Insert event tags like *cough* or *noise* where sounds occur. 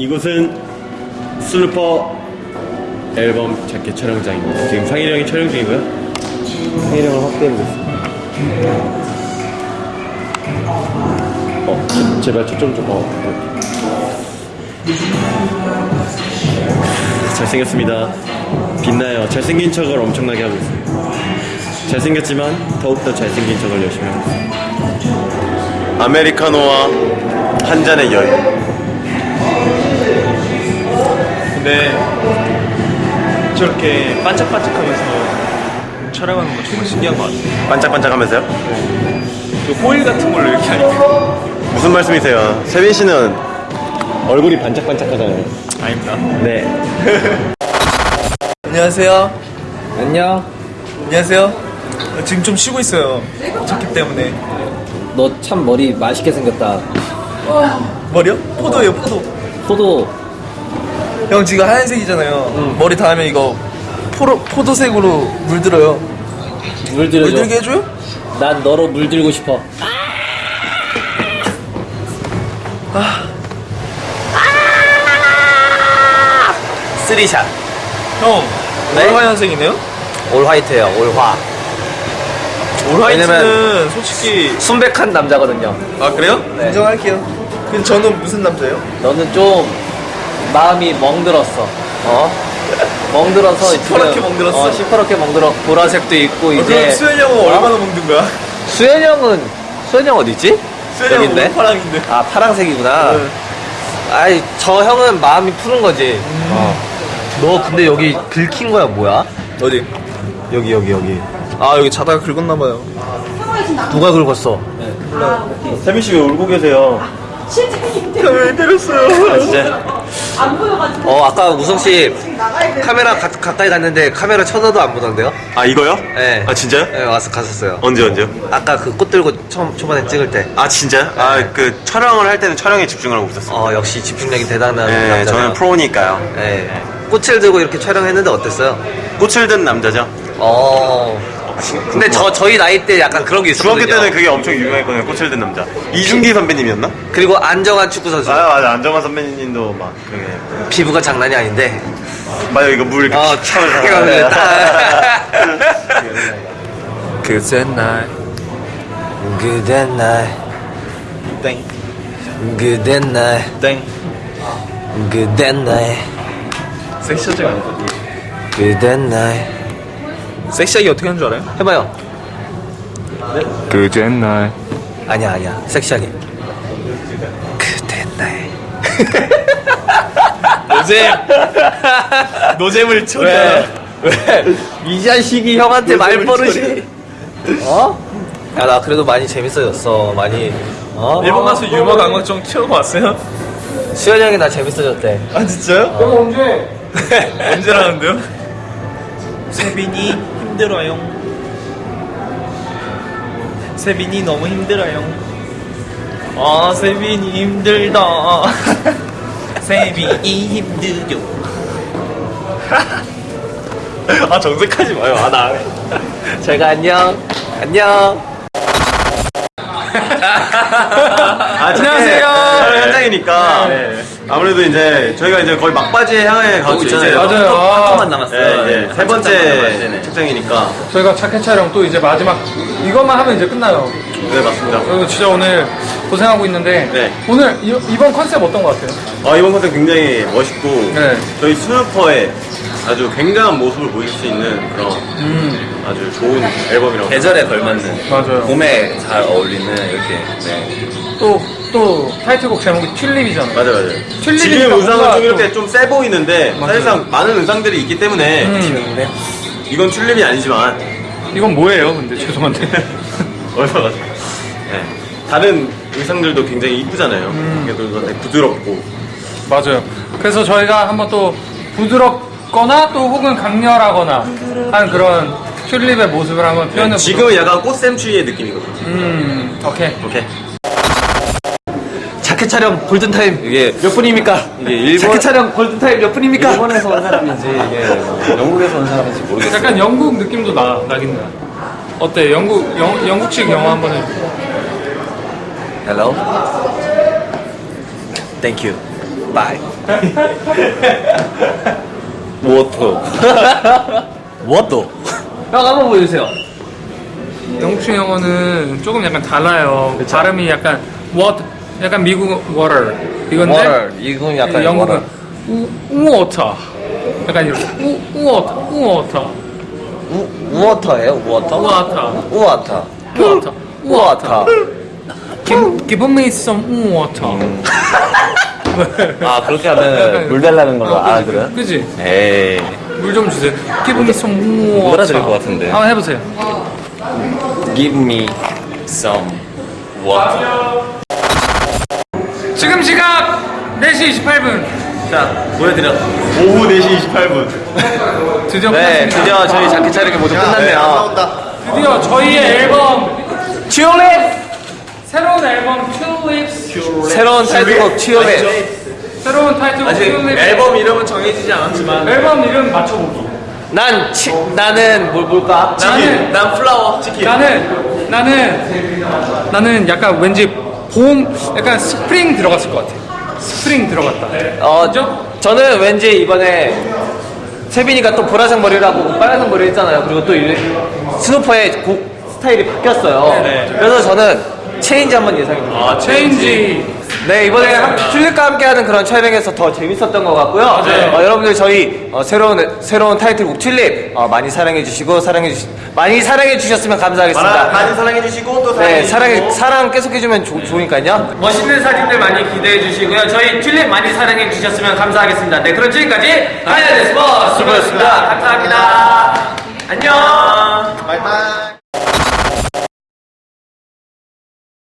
이곳은 슬루퍼 앨범 자켓 촬영장입니다. 지금 상일이 형이 촬영 중이고요. 상일이 형을 확대해보고 있습니다. 어, 제- 제발 초점 좀, 어. 잘생겼습니다. 빛나요. 잘생긴 척을 엄청나게 하고 있어요. 잘생겼지만 더욱더 잘생긴 척을 열심히 하고 있어요. 아메리카노와 한 잔의 여유. 근데 저렇게 반짝반짝하면서 촬영하는 거 정말 신기한 것 같아요. 반짝반짝하면서요? 그 호일 같은 걸로 이렇게 하니까. 무슨 말씀이세요? 세빈 씨는 얼굴이 반짝반짝하잖아요. 아닙니다. 네. *laughs* 안녕하세요. 안녕. 안녕하세요. 지금 좀 쉬고 있어요. 자켓 때문에. 너 참 머리 맛있게 생겼다. 머리요? 포도예요, 포도. 포도 형 지금 하얀색이잖아요. 머리 닿으면 이거 포로, 포도색으로 물들어요. 물들여줘. 물들게 해줘요? 난 너로 물들고 싶어. 쓰리샷. 형, 네? 올 화이트예요. 올화. 올화이트는 솔직히. 순백한 남자거든요. 아, 그래요? 네. 인정할게요. 근데 저는 무슨 남자예요? 너는 좀 마음이 멍들었어. 어? 멍들어서 *laughs* 시퍼렇게 지금- 멍들었어? 어, 시퍼렇게 멍들어. 보라색도 있고 어, 이제 그럼 수현 형은 얼마나 먹는 거야? *laughs* 수현 형은 수현 형 어디 있지? 수현 형은 있네. 파랑인데. 아 파랑색이구나. 네. 아이 저 형은 마음이 푸른 거지. 어. 너 근데 여기 긁힌 거야 뭐야? 어디? 여기 여기 여기. 아, 여기 자다가 긁었나 봐요. 누가 긁었어? 세빈 씨왜 울고 계세요? 왜 때렸어요? 아, 진짜? 어 아까 우성 씨 카메라 가, 가까이 갔는데 카메라 쳐다도 안 보던데요? 아, 이거요? 네. 아, 진짜요? 네 와서 갔었어요. 언제, 언제요? 아까 그 꽃 들고 처음 초반에 찍을 때. 아, 진짜요? 아, 그 촬영을 할 때는 촬영에 집중을 하고 있었어요. 어 역시 집중력이 대단한 네, 남자네요. 저는 프로니까요. 네. 꽃을 들고 이렇게 촬영했는데 어땠어요? 꽃을 든 남자죠? 어. 근데 저 저희 나이 때 약간 그런 게 있었거든요. 중학교 때는 그게 엄청 유명했거든요. 꽃을 든 남자. 이준기 선배님이었나? 그리고 안정환 축구 선수. 아, 맞아. 안정환 선배님도 막, 그게. 피부가 장난이 아닌데. 맞아, 이거 물 이렇게 어, 탁탁 해가지고 딱. *laughs* 그새 날. 그대 날, 땡. 그대 날, 땡. 그대 날, 섹시하지 않아. 그대 날. 섹시하게 어떻게 하는 줄 알아요? 해봐요. 그제 날. 아니야 아니야. 섹시하게. 그대 날. *laughs* 노잼. 노잼을 쳐. 왜? 왜? 이 자식이 형한테 말버릇이. 어? 야, 나 그래도 많이 재밌어졌어. 많이. 어? 일본 가서 유머 감각 좀 키우고 왔어요? 수현이 형이 나 재밌어졌대. 아 진짜요? *laughs* 언제? 언제라는데요? 세빈이 힘들어요. 세빈이 너무 힘들어요. 아 세빈이 힘들다. *laughs* 세빈이 힘들죠. *laughs* 아 정색하지 마요. 아나안 해. *laughs* 제가 안녕. 안녕. 아, 안녕하세요. 현장이니까 아무래도 이제 저희가 이제 거의 막바지에 향해 가고 있잖아요. 맞아요. 아, 조금만 남았어요. 네, 이제 세 번째 책장이니까. 저희가 자켓 촬영 또 이제 마지막 이것만 하면 이제 끝나요. 네, 맞습니다. 그리고 진짜 오늘 고생하고 있는데 네. 오늘 이, 이번 컨셉 어떤 것 같아요? 아, 이번 컨셉 굉장히 멋있고 네. 저희 스누퍼의 아주 굉장한 모습을 보여줄 수 있는 그런 음 아주 좋은 앨범이라고 계절에 걸맞는 맞아요. 봄에 잘 어울리는 이렇게 네. 또 또 타이틀곡 제목이 튤립이잖아요. 맞아 맞아. 튤립이니까 지금 의상은 좀 이렇게 또- 좀세 보이는데 맞아요. 사실상 많은 의상들이 있기 때문에 음, 이건 튤립이 아니지만 이건 뭐예요? 근데 죄송한데. *laughs* 얼마나 네. 다른 의상들도 굉장히 이쁘잖아요. 음. 또 되게 부드럽고 맞아요. 그래서 저희가 한번 또 부드럽거나 또 혹은 강렬하거나 한 그런 튤립의 모습을 한번 표현해 보도록 지금은 약간 꽃샘추위의 느낌이거든요. 음 오케이. 오케이. 자켓 촬영 골든타임 이게 몇 분입니까? 이게 일본 자켓 촬영 골든타임 몇 분입니까? 일본에서 온 사람인지 이게 뭐 영국에서 온 사람인지 모르겠어요. 약간 영국 느낌도 나, 나긴 나. 어때? 영국, 영, 영국식 영어 한번 해줘. Hello. Thank you. Bye. Water. 뭐또? 형 한번 보여주세요. 영국식 영어는 조금 약간 달라요. 발음이 약간 what, 약간 미국 water 이건데 water. 이건 약간 영국은 water. 우, 우water. 약간 이렇게 우, 우워터, 우워터, 우, 우워터예요? 우워터? *laughs* 우워터, 우워터. 우워터, 우워터. Give, give me some water. 아, 그렇게 하면 물 달라는 걸로 알아들어요? 그지? 에이. 물 좀 주세요. Give me some water. 알아들을 것 같은데. 한번 해보세요. Give me some water. 지금 시각 4시 28분. 자, 보여드려. 오후 4시 28분. 드디어 네, 끝났습니다. 드디어 저희 자켓 촬영이 모두 끝났네요. 드디어 저희의 앨범 튤립! 새로운 앨범 Tulips 새로운 타이틀곡 튤립. 새로운 타이틀곡 Tulips 앨범 이름은 정해지지 않았지만 앨범 이름 맞춰보기. 난, 치, 나는 뭘 볼까? 나는 난 flower 치킨 나는 나는 나는 약간 왠지 봄 약간 스프링 들어갔을 것 같아. 스프링 들어갔다. 어, 그죠? 저는 왠지 이번에 세빈이가 또 보라색 머리를 하고 빨간색 머리 했잖아요. 그리고 또 이- 스누퍼의 곡 스타일이 바뀌었어요. 그래서 저는 change 한번 예상해 볼게요. 아, change 네, 이번에 한- 튤립과 함께하는 그런 촬영에서 더 재밌었던 것 같고요. 어, 여러분들 저희 어, 새로운 새로운 타이틀곡 튤립 어, 많이 사랑해 주시고 사랑해 주시 많이 사랑해 주셨으면 감사하겠습니다. 많이 사랑해 주시고 또 네, 사랑해 사랑 사랑 계속 해주면 좋- 좋으니까요. 멋있는 사진들 많이 기대해 주시고요. 저희 튤립 많이 사랑해 주셨으면 감사하겠습니다. 네, 그럼 지금까지 하이라이트 스포츠 수고였습니다. 감사합니다. 안녕. 바이바이